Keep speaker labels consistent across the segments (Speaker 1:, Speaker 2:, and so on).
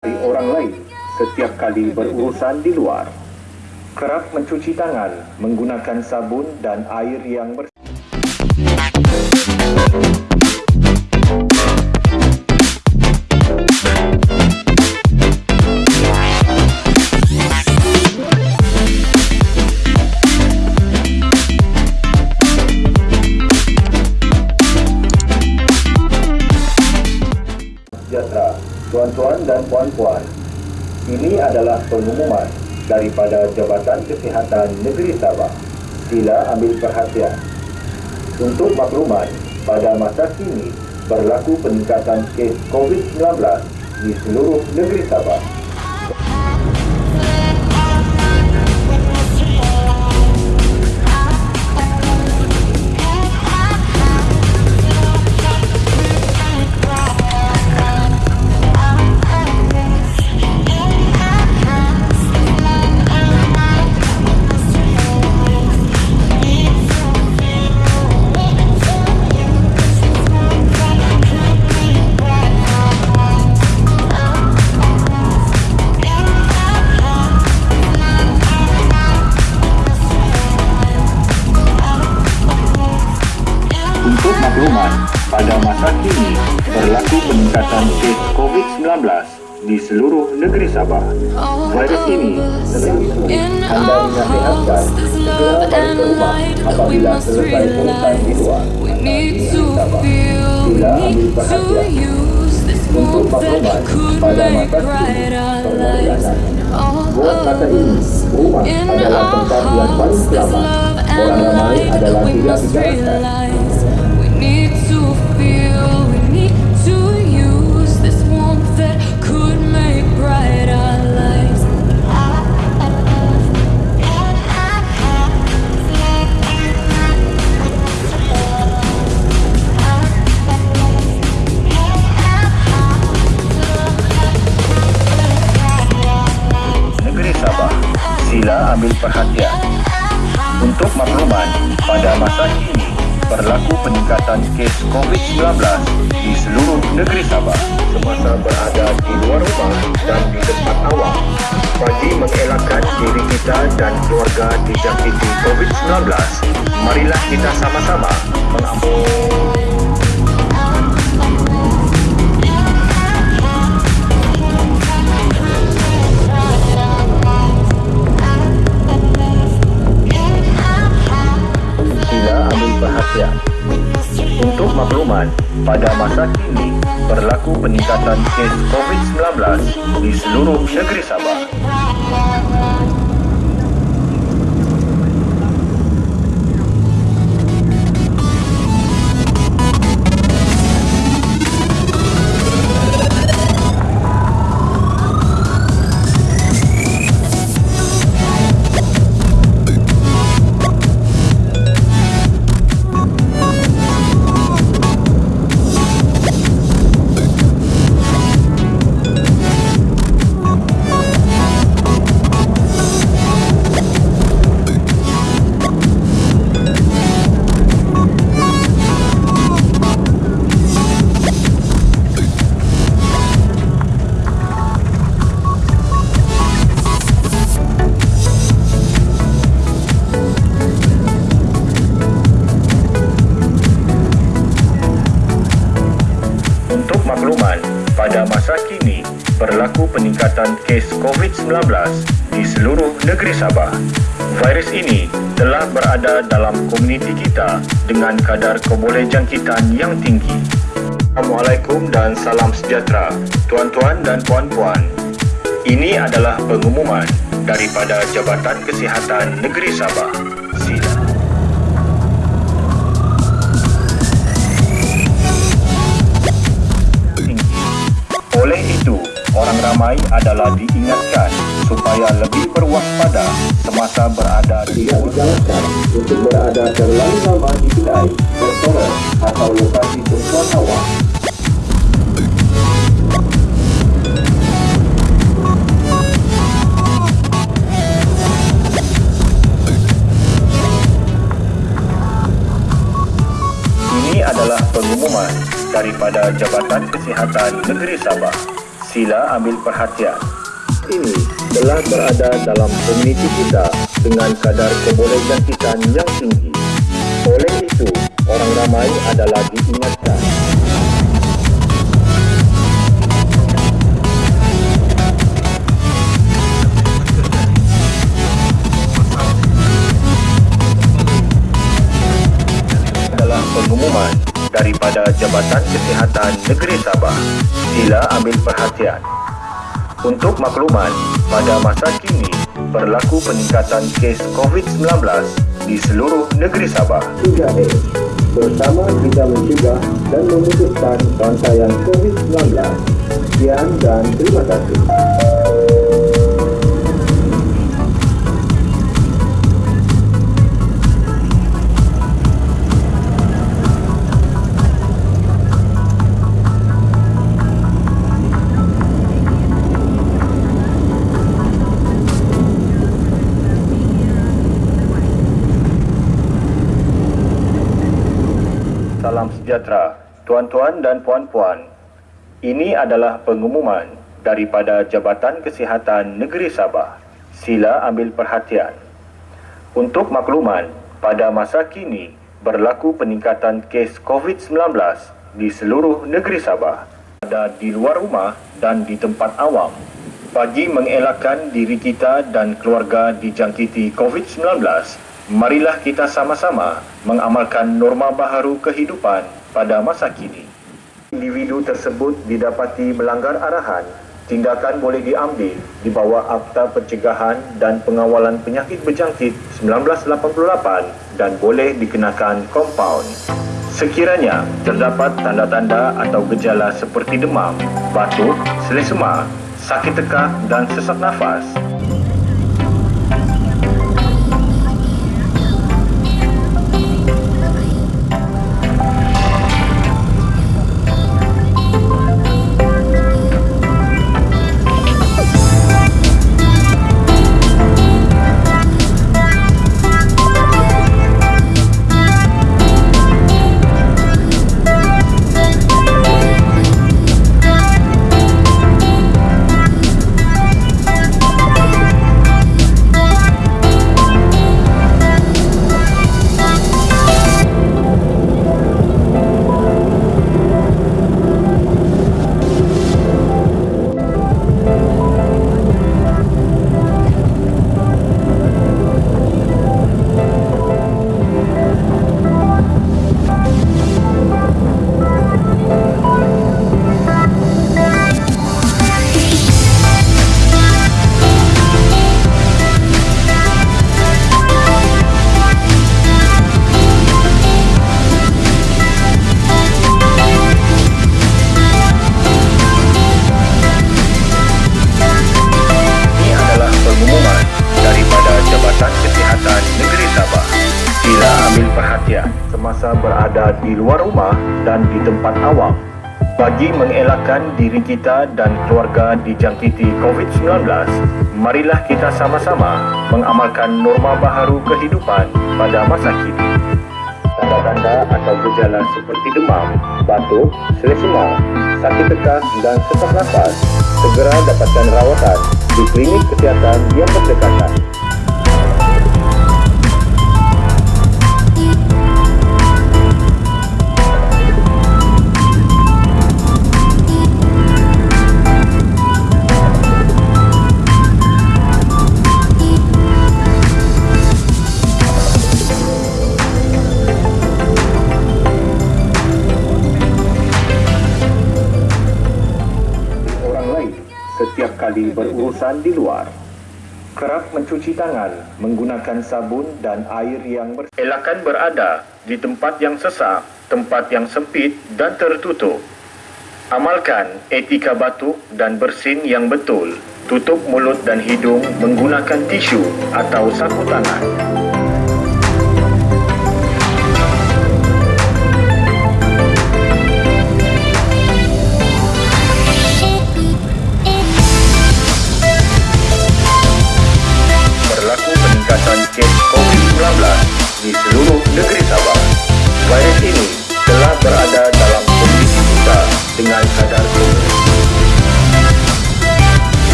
Speaker 1: dari orang lain setiap kali berurusan di luar. Kerap mencuci tangan menggunakan sabun dan air yang bersih. Puan-puan. Ini adalah pengumuman daripada Jabatan Kesihatan Negeri Sabah. Sila ambil perhatian. Untuk makluman, pada masa kini berlaku peningkatan kes COVID-19 di seluruh negeri Sabah. Di seluruh negeri Sabah. Virus ini sering anda dinasihatkan segera balik ke rumah apabila selesai urusan di luar. Negeri Sabah. Sila ambil perhatian. Untuk makluman, pada masa kini perlayanan. Buat masa ini, rumah adalah tempat yang paling selamat. Orang ramai adalah tidak bicarakan. Kita dan keluarga dijangkiti COVID-19, marilah kita sama-sama mengambil. Untuk makluman, pada masa kini berlaku peningkatan kes COVID-19 di seluruh negeri Sabah. Makluman, pada masa kini berlaku peningkatan kes COVID-19 di seluruh negeri Sabah. Virus ini telah berada dalam komuniti kita dengan kadar kebolehjangkitan yang tinggi. Assalamualaikum dan salam sejahtera, tuan-tuan dan puan-puan. Ini adalah pengumuman daripada Jabatan Kesihatan Negeri Sabah. Orang ramai adalah diingatkan supaya lebih berwaspada semasa berada di digalakkan untuk berada terlalu lama di kedai, restoran atau lokasi tempat awam. Ini adalah pengumuman daripada Jabatan Kesihatan Negeri Sabah. Sila ambil perhatian. Ini telah berada dalam komuniti kita dengan kadar kebolehan jangkitan yang tinggi. Oleh itu, orang ramai adalah diingatkan pengumuman daripada Jabatan Kesihatan Negeri Sabah. Sila ambil perhatian. Untuk makluman, pada masa kini berlaku peningkatan kes COVID-19 di seluruh negeri Sabah. 3A Bersama kita mencegah dan memutuskan rantaian COVID-19. Sekian dan terima kasih. Sejahtera, tuan-tuan dan puan-puan. Ini adalah pengumuman daripada Jabatan Kesihatan Negeri Sabah. Sila ambil perhatian. Untuk makluman, pada masa kini berlaku peningkatan kes COVID-19 di seluruh negeri Sabah. Ada di luar rumah dan di tempat awam. Bagi mengelakkan diri kita dan keluarga dijangkiti COVID-19, marilah kita sama-sama mengamalkan norma baharu kehidupan pada masa kini. Individu tersebut didapati melanggar arahan, tindakan boleh diambil di bawah Akta Pencegahan dan Pengawalan Penyakit Berjangkit 1988 dan boleh dikenakan kompaun. Sekiranya terdapat tanda-tanda atau gejala seperti demam, batuk, selesema, sakit tekak dan sesak nafas, dan di tempat awam. Bagi mengelakkan diri kita dan keluarga dijangkiti COVID-19, marilah kita sama-sama mengamalkan norma baharu kehidupan pada masa kini. Tanda-tanda atau gejala seperti demam, batuk, selesema, sakit tekak dan sesak nafas segera dapatkan rawatan di klinik kesihatan yang berdekatan. Berurusan di luar. Kerap mencuci tangan menggunakan sabun dan air yang bersih. Elakan berada di tempat yang sesak, tempat yang sempit dan tertutup. Amalkan etika batuk dan bersin yang betul. Tutup mulut dan hidung menggunakan tisu atau sapu tangan.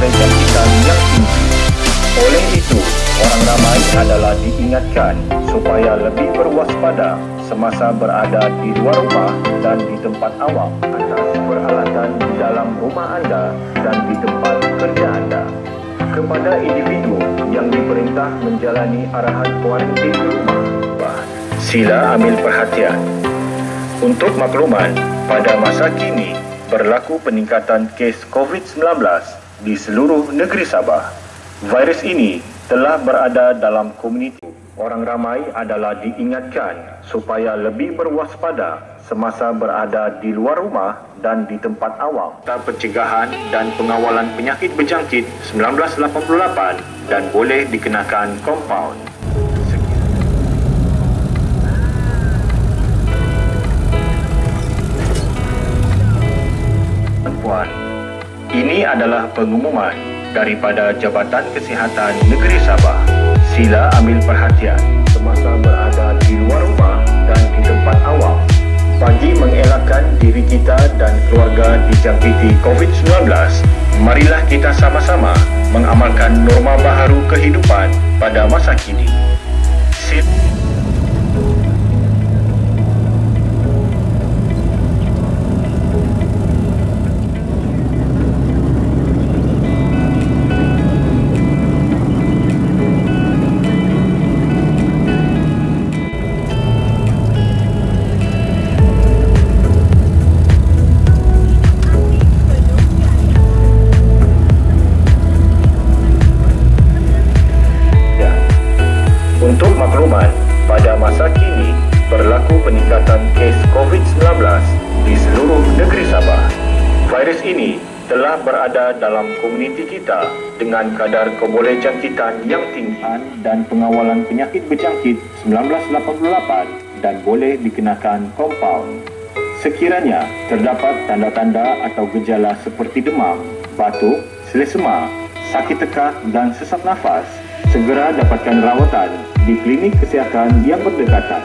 Speaker 1: kecantikan yang tinggi. Oleh itu, orang ramai adalah diingatkan supaya lebih berwaspada semasa berada di luar rumah dan di tempat awam atas peralatan di dalam rumah anda dan di tempat kerja anda. Kepada individu yang diperintah menjalani arahan kuarantin di rumah, sila ambil perhatian. Untuk makluman, pada masa kini berlaku peningkatan kes COVID-19 di seluruh negeri Sabah. Virus ini telah berada dalam komuniti. Orang ramai adalah diingatkan supaya lebih berwaspada semasa berada di luar rumah dan di tempat awam. Pencegahan dan pengawalan penyakit berjangkit 1988 dan boleh dikenakan kompaun. Ini adalah pengumuman daripada Jabatan Kesihatan Negeri Sabah. Sila ambil perhatian semasa berada di luar rumah dan di tempat awam bagi mengelakkan diri kita dan keluarga dijangkiti COVID-19. Marilah kita sama-sama mengamalkan norma baharu kehidupan pada masa kini. Berada dalam komuniti kita dengan kadar kebolehjangkitan yang tinggi dan pengawalan penyakit berjangkit 1988 dan boleh dikenakan kompaun. Sekiranya terdapat tanda-tanda atau gejala seperti demam, batuk, selesema, sakit tekak dan sesak nafas, segera dapatkan rawatan di klinik kesihatan yang berdekatan.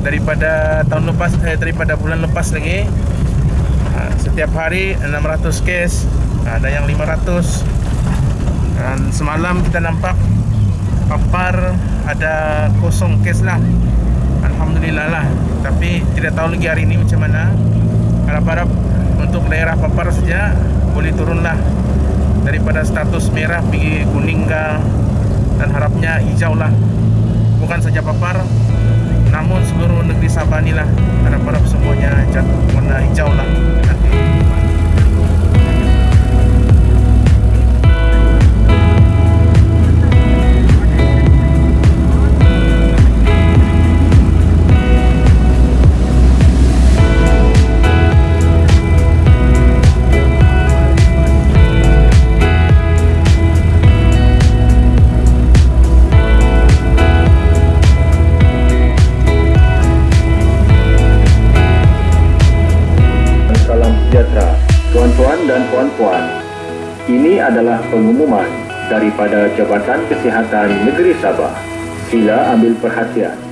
Speaker 1: daripada tahun lepas eh, daripada bulan lepas lagi uh, setiap hari 600 kes ada yang 500 dan semalam kita nampak papar ada kosong kes lah. Alhamdulillah lah. Tapi tidak tahu lagi hari ini macam mana. Harap-harap untuk daerah papar saja boleh turunlah daripada status merah pergi kuning ke dan harapnya hijau lah. Bukan saja papar namun seluruh negeri adalah pengumuman daripada Jabatan Kesihatan Negeri Sabah. Sila ambil perhatian.